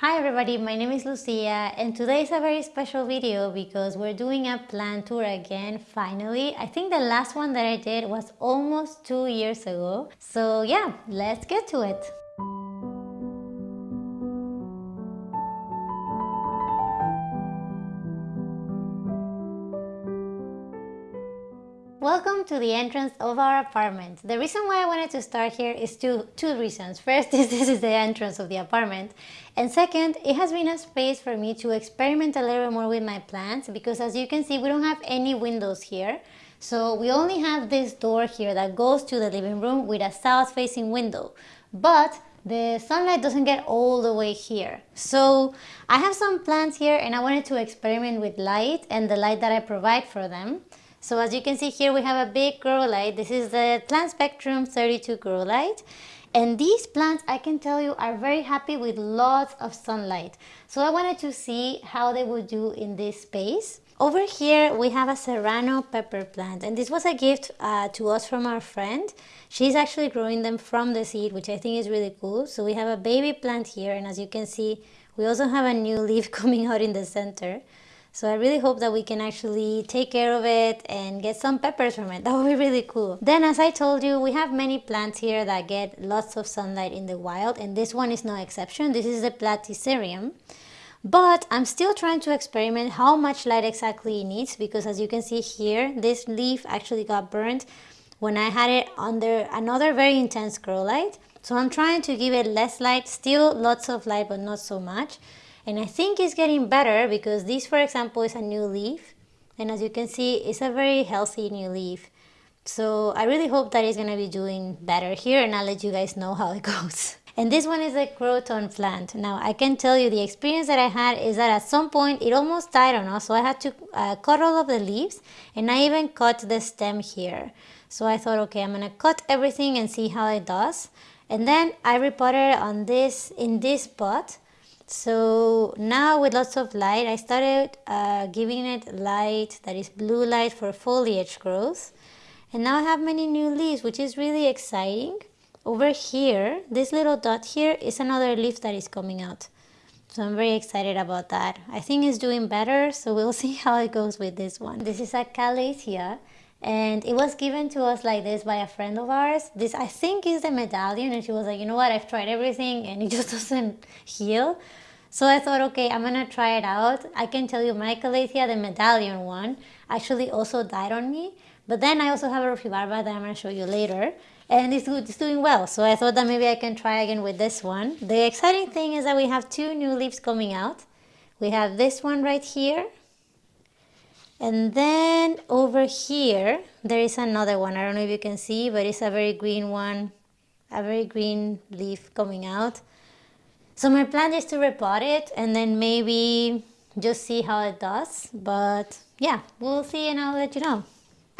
Hi everybody, my name is Lucia and today is a very special video because we're doing a plant tour again finally. I think the last one that I did was almost two years ago. So yeah, let's get to it. To the entrance of our apartment. The reason why I wanted to start here is two, two reasons. First is this is the entrance of the apartment. And second, it has been a space for me to experiment a little more with my plants because as you can see, we don't have any windows here. So we only have this door here that goes to the living room with a south facing window. But the sunlight doesn't get all the way here. So I have some plants here and I wanted to experiment with light and the light that I provide for them. So as you can see here, we have a big grow light. This is the Plant Spectrum 32 grow light. And these plants, I can tell you, are very happy with lots of sunlight. So I wanted to see how they would do in this space. Over here, we have a serrano pepper plant. And this was a gift uh, to us from our friend. She's actually growing them from the seed, which I think is really cool. So we have a baby plant here. And as you can see, we also have a new leaf coming out in the center. So I really hope that we can actually take care of it and get some peppers from it. That would be really cool. Then as I told you, we have many plants here that get lots of sunlight in the wild and this one is no exception. This is the Platycerium. But I'm still trying to experiment how much light exactly it needs because as you can see here, this leaf actually got burned when I had it under another very intense grow light. So I'm trying to give it less light, still lots of light but not so much and I think it's getting better because this for example is a new leaf and as you can see it's a very healthy new leaf so I really hope that it's gonna be doing better here and I'll let you guys know how it goes. And this one is a croton plant. Now I can tell you the experience that I had is that at some point it almost died on us so I had to uh, cut all of the leaves and I even cut the stem here. So I thought okay I'm gonna cut everything and see how it does. And then I repotted on this in this pot so now with lots of light, I started uh, giving it light that is blue light for foliage growth. And now I have many new leaves, which is really exciting. Over here, this little dot here is another leaf that is coming out. So I'm very excited about that. I think it's doing better, so we'll see how it goes with this one. This is a Calathea and it was given to us like this by a friend of ours. This I think is the medallion and she was like, you know what, I've tried everything and it just doesn't heal. So I thought, okay, I'm gonna try it out. I can tell you my Calathea, the medallion one, actually also died on me. But then I also have a Rufibarba that I'm gonna show you later. And it's, it's doing well. So I thought that maybe I can try again with this one. The exciting thing is that we have two new leaves coming out. We have this one right here and then over here, there is another one. I don't know if you can see, but it's a very green one, a very green leaf coming out. So my plan is to repot it and then maybe just see how it does. But yeah, we'll see and I'll let you know.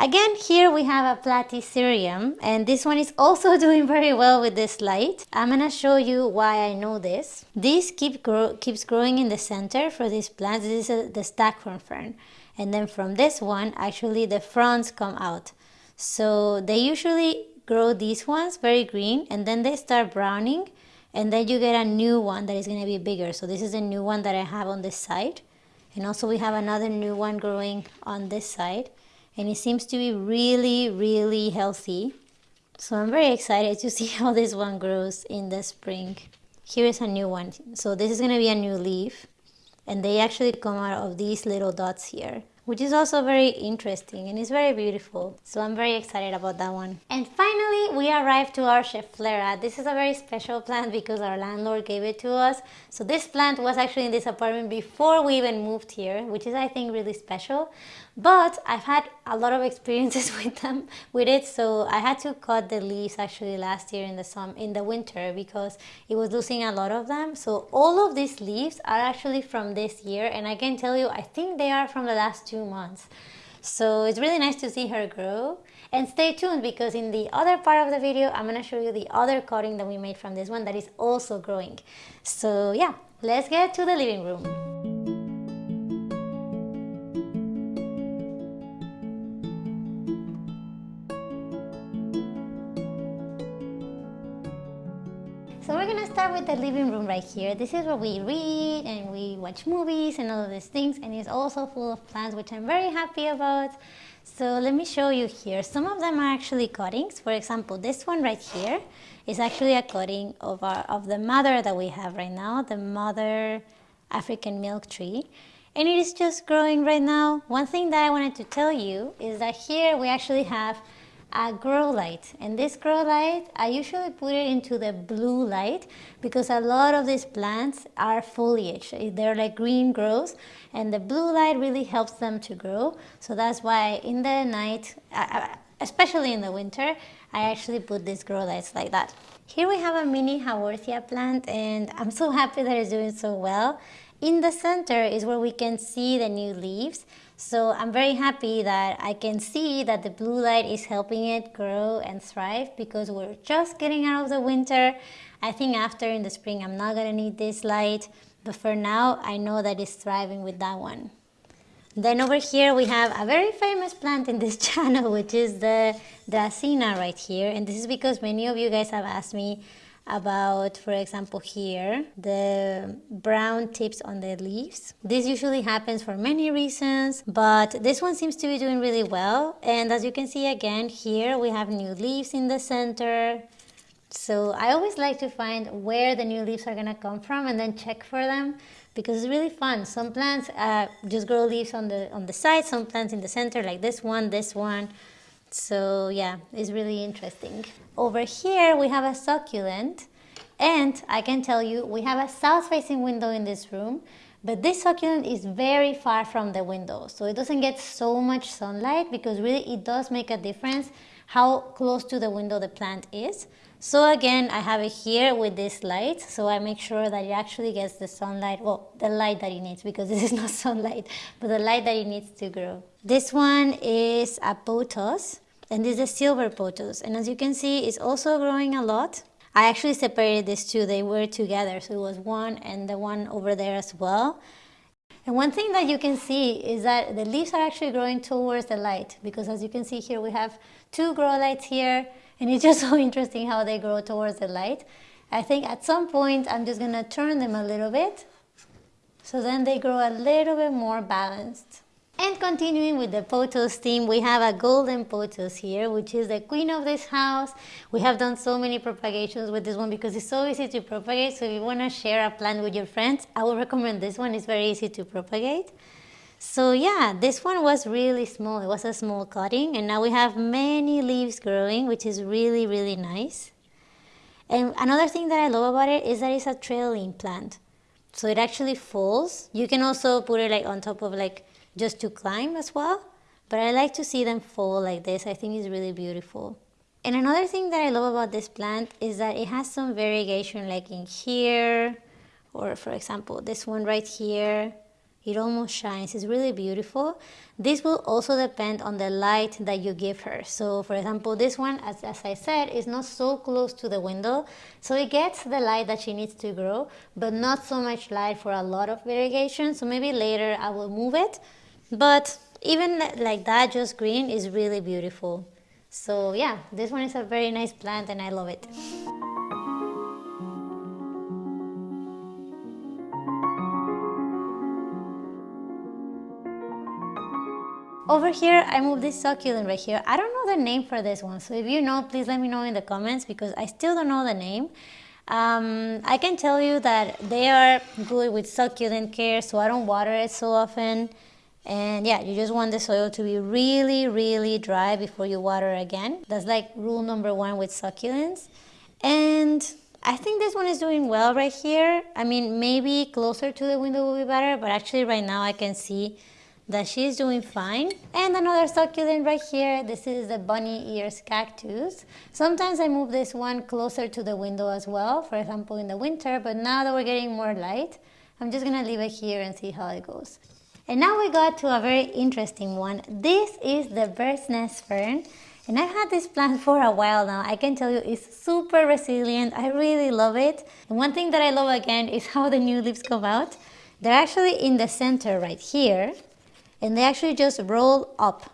Again, here we have a Platycerium and this one is also doing very well with this light. I'm gonna show you why I know this. This keep grow keeps growing in the center for this plant. This is a, the staghorn fern and then from this one actually the fronds come out. So they usually grow these ones very green and then they start browning and then you get a new one that is going to be bigger. So this is a new one that I have on this side. And also we have another new one growing on this side. And it seems to be really really healthy. So I'm very excited to see how this one grows in the spring. Here is a new one. So this is going to be a new leaf and they actually come out of these little dots here which is also very interesting and it's very beautiful. So I'm very excited about that one. And finally, we arrived to our Schefflera. This is a very special plant because our landlord gave it to us. So this plant was actually in this apartment before we even moved here, which is I think really special. But I've had a lot of experiences with them, with it. So I had to cut the leaves actually last year in the summer in the winter because it was losing a lot of them. So all of these leaves are actually from this year, and I can tell you, I think they are from the last two months. So it's really nice to see her grow. And stay tuned because in the other part of the video, I'm gonna show you the other cutting that we made from this one that is also growing. So yeah, let's get to the living room. Start with the living room right here. This is where we read and we watch movies and all of these things and it's also full of plants which I'm very happy about. So let me show you here. Some of them are actually cuttings. For example, this one right here is actually a cutting of, our, of the mother that we have right now, the mother African milk tree. And it is just growing right now. One thing that I wanted to tell you is that here we actually have a grow light. And this grow light I usually put it into the blue light because a lot of these plants are foliage. They're like green growths and the blue light really helps them to grow. So that's why in the night especially in the winter I actually put these grow lights like that. Here we have a mini Haworthia plant and I'm so happy that it's doing so well. In the center is where we can see the new leaves so I'm very happy that I can see that the blue light is helping it grow and thrive because we're just getting out of the winter. I think after in the spring I'm not gonna need this light, but for now I know that it's thriving with that one. Then over here we have a very famous plant in this channel which is the Dracaena right here and this is because many of you guys have asked me about, for example, here, the brown tips on the leaves. This usually happens for many reasons, but this one seems to be doing really well. And as you can see again, here we have new leaves in the center. So I always like to find where the new leaves are gonna come from and then check for them because it's really fun. Some plants uh, just grow leaves on the on the side, some plants in the center like this one, this one. So yeah, it's really interesting. Over here we have a succulent and I can tell you we have a south facing window in this room but this succulent is very far from the window so it doesn't get so much sunlight because really it does make a difference how close to the window the plant is. So again, I have it here with this light, so I make sure that it actually gets the sunlight, well, the light that it needs because this is not sunlight, but the light that it needs to grow. This one is a pothos, and this is a silver pothos, And as you can see, it's also growing a lot. I actually separated these two, they were together, so it was one and the one over there as well. And one thing that you can see is that the leaves are actually growing towards the light because as you can see here, we have two grow lights here and it's just so interesting how they grow towards the light. I think at some point I'm just gonna turn them a little bit so then they grow a little bit more balanced. And continuing with the pothos theme, we have a golden pothos here, which is the queen of this house. We have done so many propagations with this one because it's so easy to propagate. So if you want to share a plant with your friends, I would recommend this one. It's very easy to propagate. So yeah, this one was really small. It was a small cutting and now we have many leaves growing, which is really, really nice. And another thing that I love about it is that it's a trailing plant. So it actually falls. You can also put it like on top of like just to climb as well. But I like to see them fall like this. I think it's really beautiful. And another thing that I love about this plant is that it has some variegation like in here, or for example, this one right here. It almost shines, it's really beautiful. This will also depend on the light that you give her. So for example, this one, as, as I said, is not so close to the window. So it gets the light that she needs to grow, but not so much light for a lot of variegation. So maybe later I will move it but even like that, just green is really beautiful. So yeah, this one is a very nice plant and I love it. Over here, I moved this succulent right here. I don't know the name for this one, so if you know, please let me know in the comments because I still don't know the name. Um, I can tell you that they are good with succulent care, so I don't water it so often. And yeah, you just want the soil to be really, really dry before you water again. That's like rule number one with succulents. And I think this one is doing well right here. I mean, maybe closer to the window will be better, but actually right now I can see that she's doing fine. And another succulent right here, this is the bunny ears cactus. Sometimes I move this one closer to the window as well, for example in the winter, but now that we're getting more light, I'm just gonna leave it here and see how it goes. And now we got to a very interesting one. This is the bird's nest fern. And I've had this plant for a while now. I can tell you it's super resilient. I really love it. And one thing that I love again is how the new leaves come out. They're actually in the center right here. And they actually just roll up.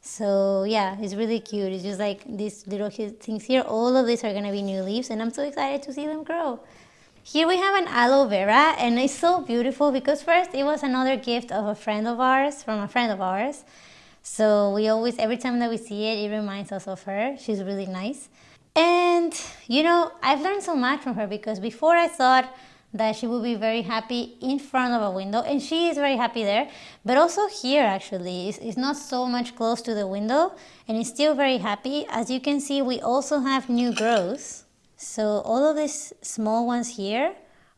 So yeah, it's really cute. It's just like these little things here. All of these are to be new leaves. And I'm so excited to see them grow. Here we have an aloe vera and it's so beautiful because first it was another gift of a friend of ours, from a friend of ours. So we always, every time that we see it, it reminds us of her. She's really nice. And, you know, I've learned so much from her because before I thought that she will be very happy in front of a window and she is very happy there but also here actually it's, it's, not so much close to the window and it's still very happy. As you can see we also have new growth. So all of these small ones here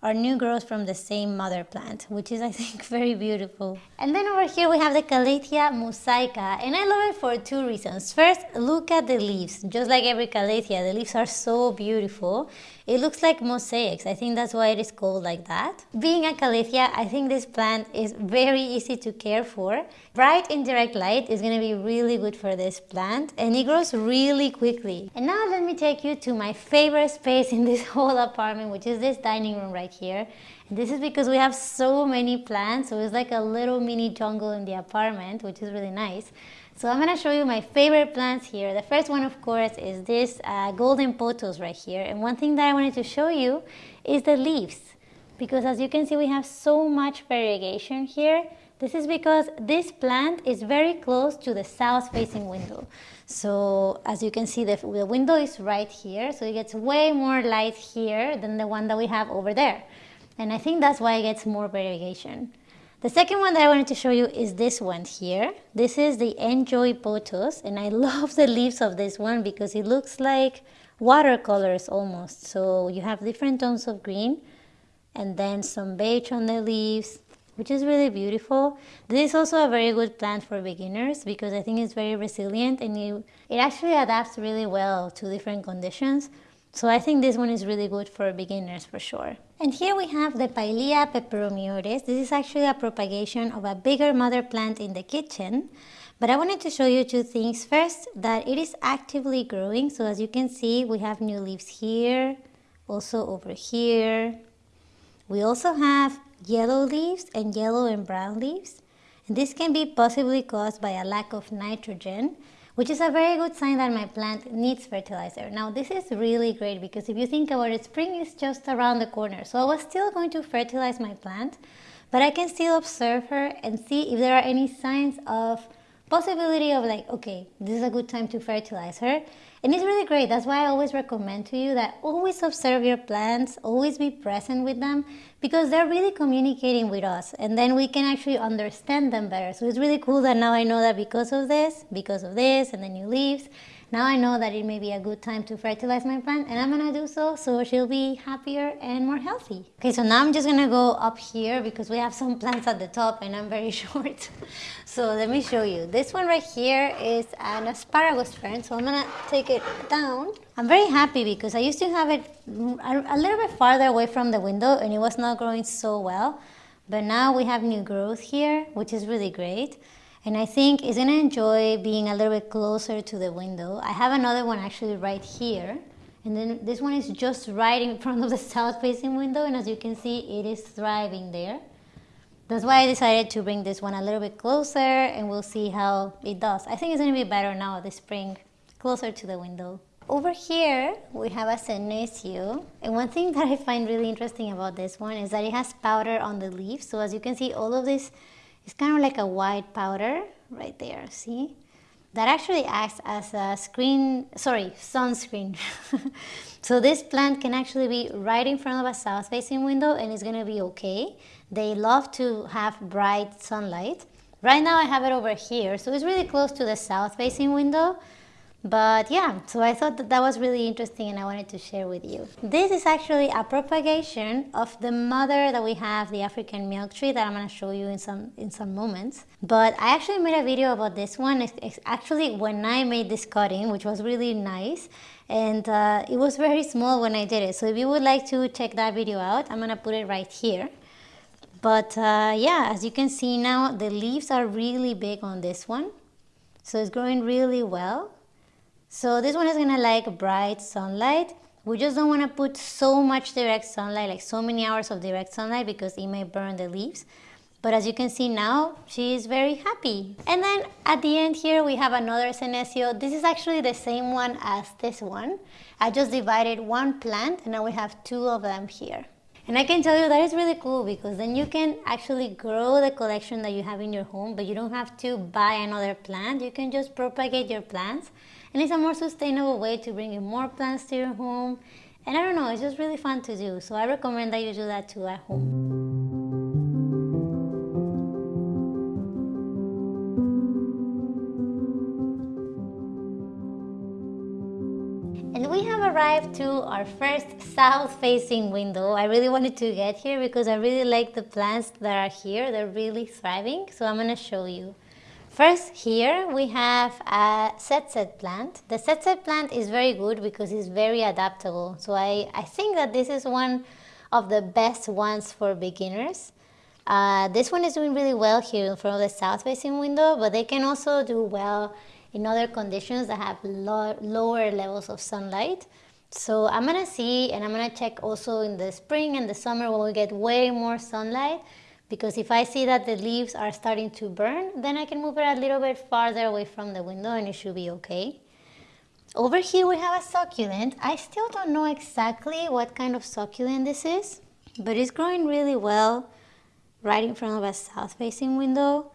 are new growth from the same mother plant, which is I think very beautiful. And then over here we have the Calathea mosaica and I love it for two reasons. First, look at the leaves. Just like every Calathea, the leaves are so beautiful. It looks like mosaics. I think that's why it is called like that. Being a Calathea, I think this plant is very easy to care for. Bright indirect light is going to be really good for this plant and it grows really quickly. And now let me take you to my favorite space in this whole apartment, which is this dining room right here. And this is because we have so many plants, so it's like a little mini jungle in the apartment, which is really nice. So I'm going to show you my favorite plants here. The first one, of course, is this uh, golden pothos right here. And one thing that I wanted to show you is the leaves. Because as you can see, we have so much variegation here. This is because this plant is very close to the south-facing window. So as you can see, the, the window is right here. So it gets way more light here than the one that we have over there. And I think that's why it gets more variegation. The second one that I wanted to show you is this one here. This is the Enjoy Pothos, and I love the leaves of this one because it looks like watercolors almost. So you have different tones of green and then some beige on the leaves which is really beautiful. This is also a very good plant for beginners because I think it's very resilient and it, it actually adapts really well to different conditions. So I think this one is really good for beginners for sure. And here we have the Pilea peperomioides. This is actually a propagation of a bigger mother plant in the kitchen. But I wanted to show you two things. First, that it is actively growing. So as you can see, we have new leaves here, also over here. We also have yellow leaves and yellow and brown leaves. And this can be possibly caused by a lack of nitrogen which is a very good sign that my plant needs fertilizer. Now this is really great because if you think about it, spring is just around the corner. So I was still going to fertilize my plant, but I can still observe her and see if there are any signs of possibility of like, okay, this is a good time to fertilize her. And it's really great. That's why I always recommend to you that always observe your plants, always be present with them because they're really communicating with us and then we can actually understand them better. So it's really cool that now I know that because of this, because of this and the new leaves, now I know that it may be a good time to fertilize my plant and I'm gonna do so so she'll be happier and more healthy. Okay, so now I'm just gonna go up here because we have some plants at the top and I'm very short. so let me show you. This one right here is an asparagus fern, so I'm gonna take it down. I'm very happy because I used to have it a little bit farther away from the window and it was not growing so well. But now we have new growth here, which is really great and I think it's gonna enjoy being a little bit closer to the window. I have another one actually right here and then this one is just right in front of the south facing window and as you can see it is thriving there. That's why I decided to bring this one a little bit closer and we'll see how it does. I think it's gonna be better now this spring, closer to the window. Over here, we have a senecio. And one thing that I find really interesting about this one is that it has powder on the leaves. So as you can see, all of this it's kind of like a white powder right there, see? That actually acts as a screen, sorry, sunscreen. so this plant can actually be right in front of a south-facing window and it's gonna be okay. They love to have bright sunlight. Right now I have it over here, so it's really close to the south-facing window, but yeah, so I thought that that was really interesting and I wanted to share with you. This is actually a propagation of the mother that we have, the African milk tree that I'm going to show you in some in some moments. But I actually made a video about this one. It's, actually when I made this cutting, which was really nice. And uh, it was very small when I did it. So if you would like to check that video out, I'm going to put it right here. But uh, yeah, as you can see now, the leaves are really big on this one. So it's growing really well. So this one is gonna like bright sunlight. We just don't wanna put so much direct sunlight, like so many hours of direct sunlight because it may burn the leaves. But as you can see now, she is very happy. And then at the end here, we have another senecio. This is actually the same one as this one. I just divided one plant and now we have two of them here. And I can tell you that is really cool because then you can actually grow the collection that you have in your home, but you don't have to buy another plant. You can just propagate your plants. And it's a more sustainable way to bring in more plants to your home. And I don't know, it's just really fun to do. So I recommend that you do that too at home. And we have arrived to our first south-facing window. I really wanted to get here because I really like the plants that are here. They're really thriving, so I'm gonna show you. First here we have a set plant. The set plant is very good because it's very adaptable. So I, I think that this is one of the best ones for beginners. Uh, this one is doing really well here in front of the south facing window, but they can also do well in other conditions that have lo lower levels of sunlight. So I'm gonna see and I'm gonna check also in the spring and the summer when we get way more sunlight because if I see that the leaves are starting to burn, then I can move it a little bit farther away from the window and it should be okay. Over here we have a succulent. I still don't know exactly what kind of succulent this is, but it's growing really well right in front of a south-facing window.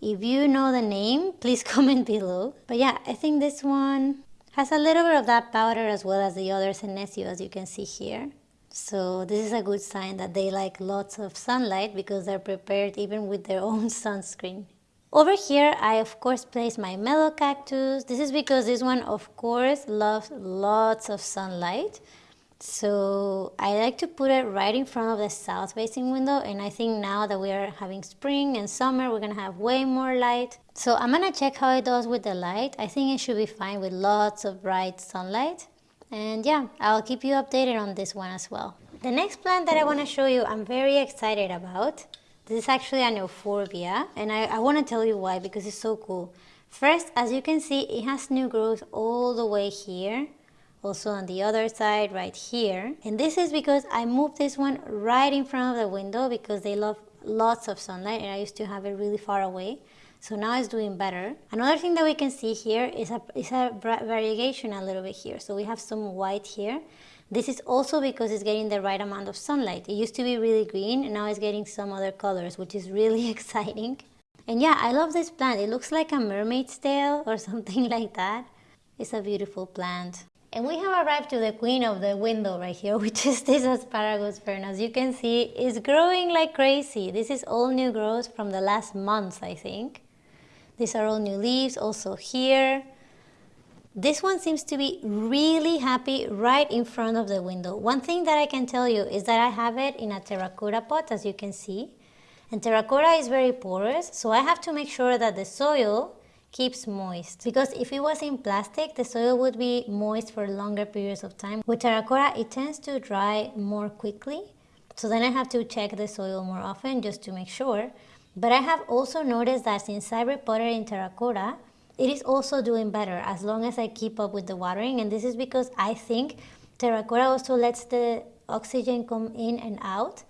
If you know the name, please comment below. But yeah, I think this one has a little bit of that powder as well as the other senecio as you can see here. So this is a good sign that they like lots of sunlight because they're prepared even with their own sunscreen. Over here, I of course place my Melocactus. This is because this one of course loves lots of sunlight. So I like to put it right in front of the south facing window and I think now that we are having spring and summer we're gonna have way more light. So I'm gonna check how it does with the light. I think it should be fine with lots of bright sunlight. And yeah, I'll keep you updated on this one as well. The next plant that I wanna show you I'm very excited about. This is actually an euphorbia and I, I wanna tell you why because it's so cool. First, as you can see, it has new growth all the way here also on the other side right here and this is because I moved this one right in front of the window because they love lots of sunlight and I used to have it really far away so now it's doing better. Another thing that we can see here is a, is a variegation a little bit here. So we have some white here. This is also because it's getting the right amount of sunlight. It used to be really green and now it's getting some other colors which is really exciting. And yeah I love this plant. It looks like a mermaid's tail or something like that. It's a beautiful plant. And we have arrived to the queen of the window right here, which is this asparagus fern. As you can see, it's growing like crazy. This is all new growth from the last month, I think. These are all new leaves, also here. This one seems to be really happy right in front of the window. One thing that I can tell you is that I have it in a terracotta pot, as you can see. And terracotta is very porous, so I have to make sure that the soil keeps moist because if it was in plastic the soil would be moist for longer periods of time with terracotta it tends to dry more quickly so then I have to check the soil more often just to make sure but I have also noticed that since I repotted in terracotta it is also doing better as long as I keep up with the watering and this is because I think terracotta also lets the oxygen come in and out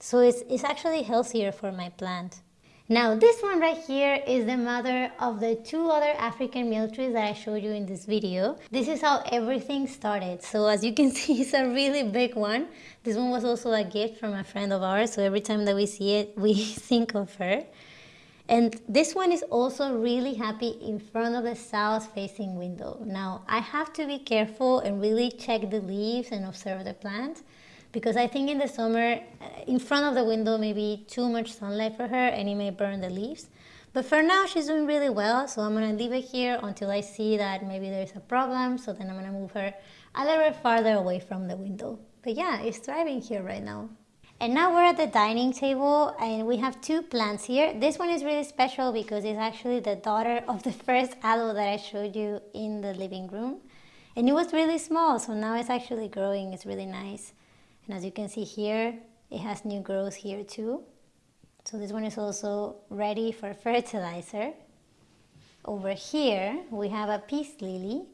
so it's, it's actually healthier for my plant. Now this one right here is the mother of the two other African milk trees that I showed you in this video. This is how everything started. So as you can see, it's a really big one. This one was also a gift from a friend of ours. So every time that we see it, we think of her. And this one is also really happy in front of the south facing window. Now I have to be careful and really check the leaves and observe the plant because I think in the summer, uh, in front of the window, maybe too much sunlight for her and it may burn the leaves. But for now, she's doing really well, so I'm gonna leave it here until I see that maybe there's a problem, so then I'm gonna move her a little bit farther away from the window. But yeah, it's thriving here right now. And now we're at the dining table and we have two plants here. This one is really special because it's actually the daughter of the first aloe that I showed you in the living room. And it was really small, so now it's actually growing, it's really nice. And as you can see here, it has new growth here too. So this one is also ready for fertilizer. Over here, we have a peace lily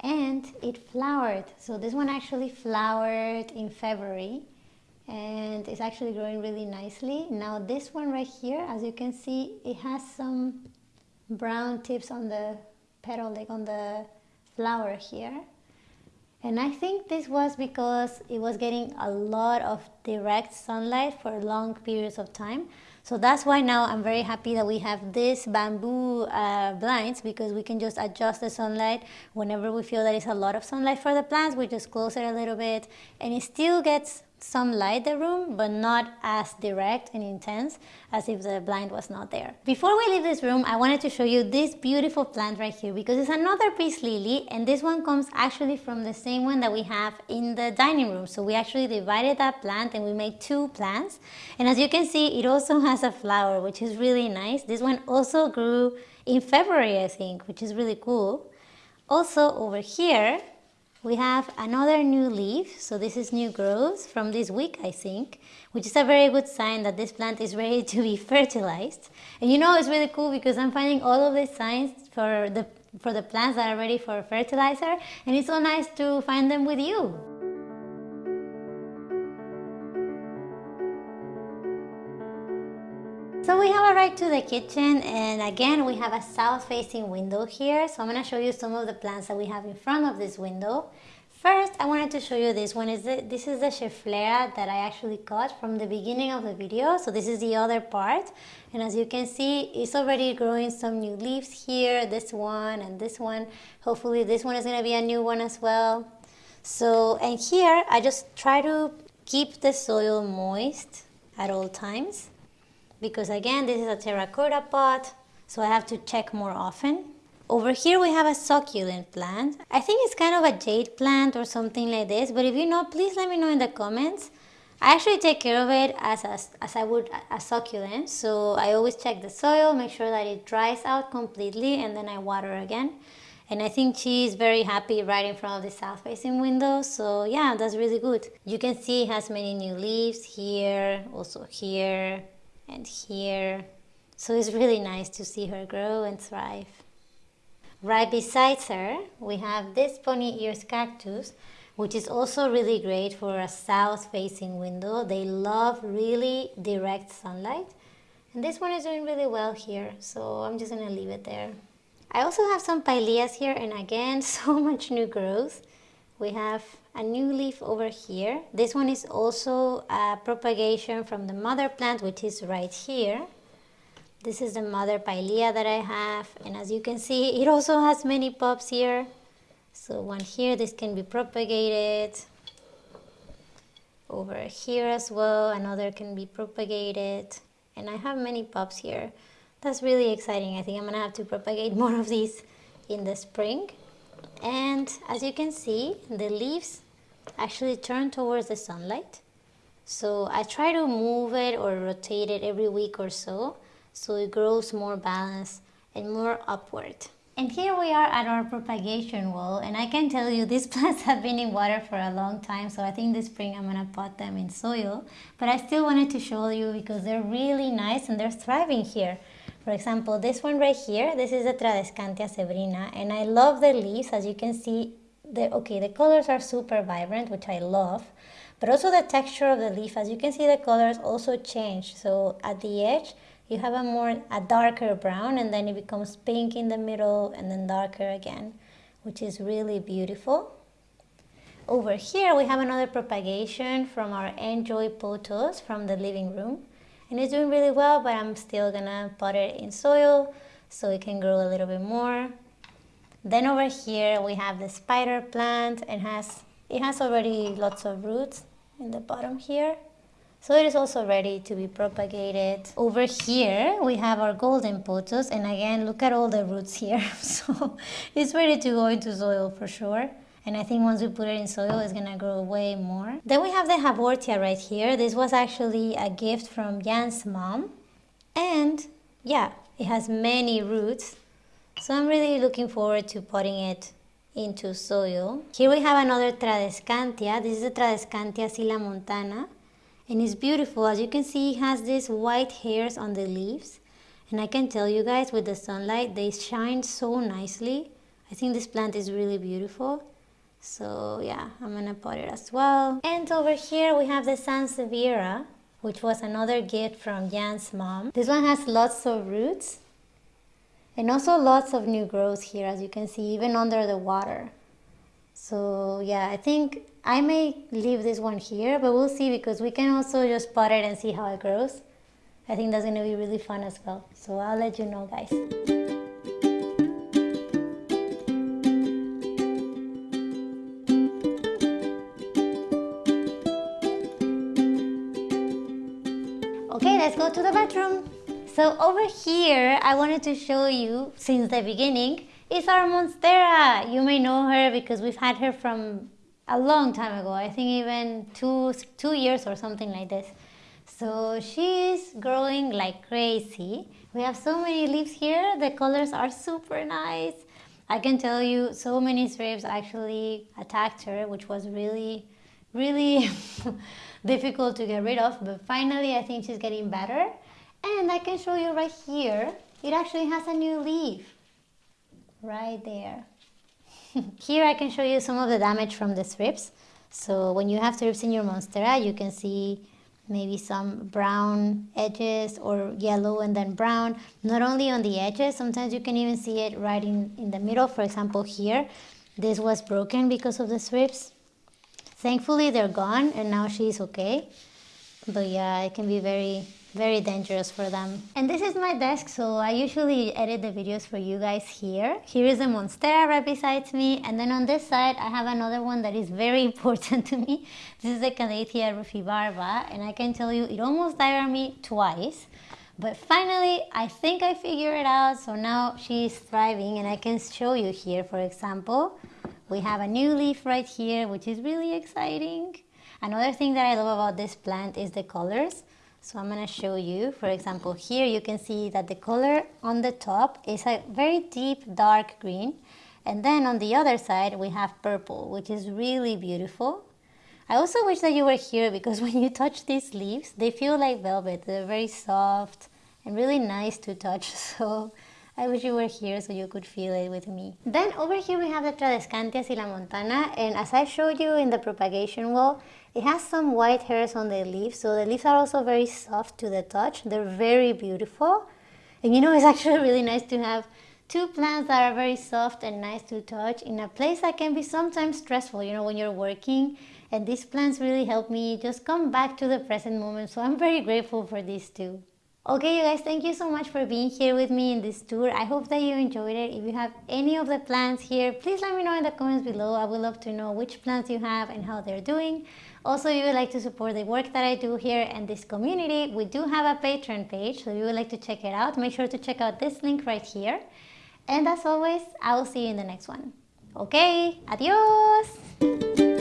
and it flowered. So this one actually flowered in February and it's actually growing really nicely. Now this one right here, as you can see, it has some brown tips on the petal, like on the flower here And I think this was because it was getting a lot of direct sunlight for long periods of time. So that's why now I'm very happy that we have this bamboo uh, blinds because we can just adjust the sunlight whenever we feel that it's a lot of sunlight for the plants. We just close it a little bit and it still gets some light the room but not as direct and intense as if the blind was not there. Before we leave this room I wanted to show you this beautiful plant right here because it's another peace lily and this one comes actually from the same one that we have in the dining room so we actually divided that plant and we made two plants and as you can see it also has a flower which is really nice. This one also grew in February I think which is really cool. Also over here we have another new leaf, so this is new growth from this week I think, which is a very good sign that this plant is ready to be fertilized. And you know it's really cool because I'm finding all of these signs for the, for the plants that are ready for fertilizer and it's so nice to find them with you. So we have arrived to the kitchen and again we have a south facing window here. So I'm going to show you some of the plants that we have in front of this window. First, I wanted to show you this one. Is the, This is the Schefflera that I actually cut from the beginning of the video. So this is the other part. And as you can see, it's already growing some new leaves here, this one and this one. Hopefully this one is going to be a new one as well. So, and here I just try to keep the soil moist at all times because again this is a terracotta pot so I have to check more often. Over here we have a succulent plant. I think it's kind of a jade plant or something like this but if you know please let me know in the comments. I actually take care of it as, a, as I would a succulent so I always check the soil, make sure that it dries out completely and then I water again. And I think she's very happy right in front of the south facing window. So yeah, that's really good. You can see it has many new leaves here, also here, and here. So it's really nice to see her grow and thrive. Right beside her, we have this bunny ears cactus, which is also really great for a south-facing window. They love really direct sunlight. And this one is doing really well here, so I'm just gonna leave it there. I also have some pileas here, and again, so much new growth. We have a new leaf over here. This one is also a propagation from the mother plant, which is right here. This is the mother pilea that I have. And as you can see, it also has many pups here. So one here, this can be propagated. Over here as well, another can be propagated. And I have many pups here. That's really exciting. I think I'm gonna have to propagate more of these in the spring. And as you can see, the leaves actually turn towards the sunlight. So I try to move it or rotate it every week or so, so it grows more balanced and more upward. And here we are at our propagation wall and I can tell you these plants have been in water for a long time so I think this spring I'm gonna pot them in soil but I still wanted to show you because they're really nice and they're thriving here. For example, this one right here, this is the Tradescantia zebrina and I love the leaves as you can see the okay the colors are super vibrant which I love but also the texture of the leaf. As you can see the colors also change. So at the edge you have a more a darker brown and then it becomes pink in the middle and then darker again which is really beautiful. Over here we have another propagation from our enjoy pothos from the living room. And it's doing really well but I'm still gonna put it in soil so it can grow a little bit more then over here we have the spider plant and has it has already lots of roots in the bottom here. So it is also ready to be propagated. Over here we have our golden pothos and again look at all the roots here. so it's ready to go into soil for sure. And I think once we put it in soil, it's gonna grow way more. Then we have the Haworthia right here. This was actually a gift from Jan's mom. And yeah, it has many roots so I'm really looking forward to putting it into soil. Here we have another Tradescantia. This is the Tradescantia sillamontana. And it's beautiful. As you can see, it has these white hairs on the leaves. And I can tell you guys, with the sunlight, they shine so nicely. I think this plant is really beautiful. So yeah, I'm gonna pot it as well. And over here we have the Sansevieria, which was another gift from Jan's mom. This one has lots of roots and also lots of new growth here as you can see even under the water So yeah, I think I may leave this one here, but we'll see because we can also just pot it and see how it grows. I think that's gonna be really fun as well. So I'll let you know guys. So over here, I wanted to show you, since the beginning, is our Monstera. You may know her because we've had her from a long time ago. I think even two, two years or something like this. So she's growing like crazy. We have so many leaves here. The colors are super nice. I can tell you so many thrips actually attacked her, which was really, really difficult to get rid of. But finally, I think she's getting better. And I can show you right here, it actually has a new leaf. Right there. here I can show you some of the damage from the thrips. So when you have thrips in your Monstera, you can see maybe some brown edges or yellow and then brown. Not only on the edges, sometimes you can even see it right in, in the middle. For example, here, this was broken because of the thrips. Thankfully, they're gone and now she's okay. But yeah, it can be very very dangerous for them. And this is my desk, so I usually edit the videos for you guys here. Here is a Monstera right beside me, and then on this side I have another one that is very important to me. This is the Calathea rufibarba, and I can tell you it almost died on me twice. But finally, I think I figured it out, so now she's thriving and I can show you here, for example. We have a new leaf right here, which is really exciting. Another thing that I love about this plant is the colors. So I'm going to show you, for example, here you can see that the color on the top is a very deep dark green. And then on the other side, we have purple, which is really beautiful. I also wish that you were here because when you touch these leaves, they feel like velvet. They're very soft and really nice to touch. So I wish you were here so you could feel it with me. Then over here we have the Tradescantia sillamontana and as I showed you in the propagation wall, it has some white hairs on the leaves, so the leaves are also very soft to the touch. They're very beautiful. And you know, it's actually really nice to have two plants that are very soft and nice to touch in a place that can be sometimes stressful, you know, when you're working. And these plants really help me just come back to the present moment. So I'm very grateful for these two. Okay, you guys, thank you so much for being here with me in this tour. I hope that you enjoyed it. If you have any of the plants here, please let me know in the comments below. I would love to know which plants you have and how they're doing. Also, if you would like to support the work that I do here and this community, we do have a Patreon page, so if you would like to check it out, make sure to check out this link right here. And as always, I will see you in the next one. Okay, adios!